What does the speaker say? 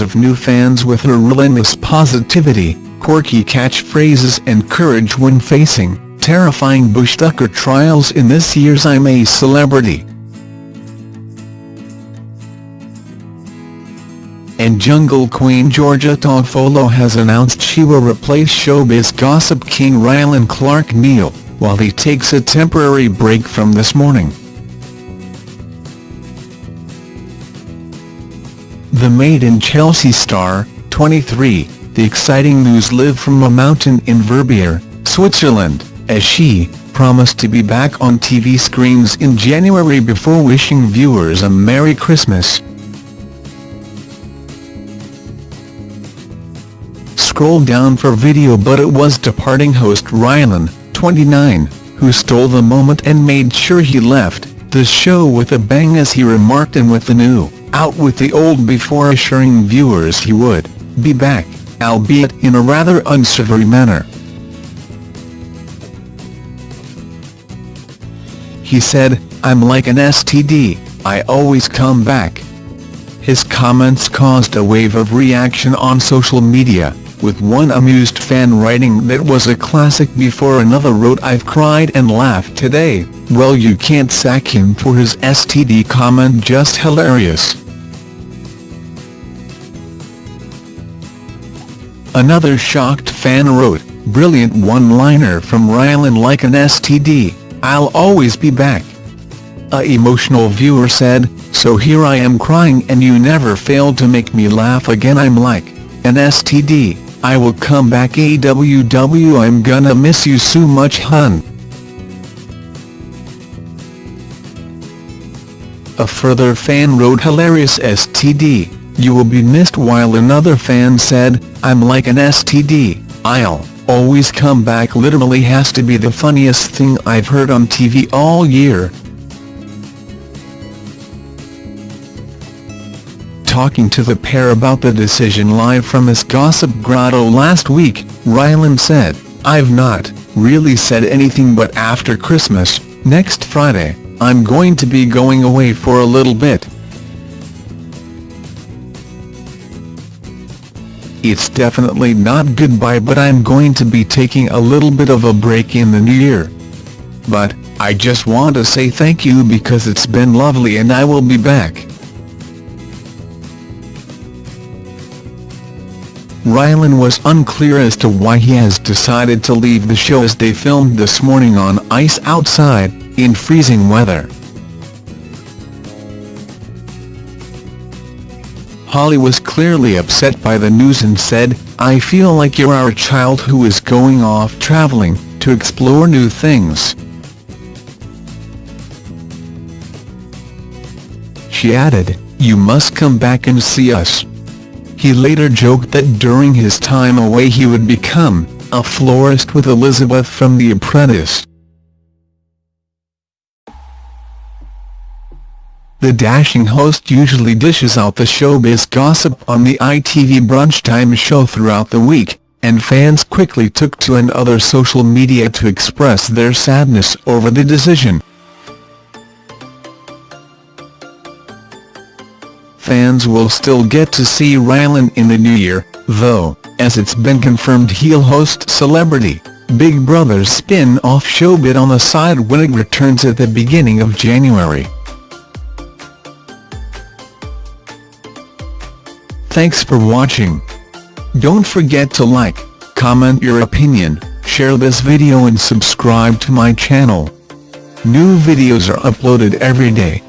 of new fans with her relentless positivity, quirky catchphrases and courage when facing terrifying Bush Tucker trials in this year's I'm a Celebrity. and Jungle Queen Georgia Toffolo has announced she will replace showbiz gossip king Rylan Clark Neal, while he takes a temporary break from This Morning. The Made in Chelsea star, 23, the exciting news lived from a mountain in Verbier, Switzerland, as she promised to be back on TV screens in January before wishing viewers a Merry Christmas. Scroll down for video but it was departing host Rylan, 29, who stole the moment and made sure he left the show with a bang as he remarked and with the new, out with the old before assuring viewers he would be back, albeit in a rather unsavory manner. He said, I'm like an STD, I always come back. His comments caused a wave of reaction on social media, with one amused fan writing that was a classic before another wrote I've cried and laughed today, well you can't sack him for his STD comment just hilarious. Another shocked fan wrote, brilliant one-liner from Rylan like an STD, I'll always be back. A emotional viewer said, so here I am crying and you never failed to make me laugh again I'm like, an STD. I will come back AWW I'm gonna miss you so much hun. A further fan wrote hilarious STD, you will be missed while another fan said, I'm like an STD, I'll always come back literally has to be the funniest thing I've heard on TV all year. Talking to the pair about the decision live from his gossip grotto last week, Rylan said, I've not really said anything but after Christmas, next Friday, I'm going to be going away for a little bit. It's definitely not goodbye but I'm going to be taking a little bit of a break in the new year. But, I just want to say thank you because it's been lovely and I will be back. Rylan was unclear as to why he has decided to leave the show as they filmed this morning on ice outside, in freezing weather. Holly was clearly upset by the news and said, I feel like you're our child who is going off traveling, to explore new things. She added, you must come back and see us. He later joked that during his time away he would become a florist with Elizabeth from The Apprentice. The dashing host usually dishes out the showbiz gossip on the ITV brunchtime show throughout the week, and fans quickly took to another social media to express their sadness over the decision. Fans will still get to see Rylan in the new year, though, as it's been confirmed he'll host Celebrity, Big Brother's spin-off Showbit on the side when it returns at the beginning of January. Thanks for watching. Don't forget to like, comment your opinion, share this video and subscribe to my channel. New videos are uploaded every day.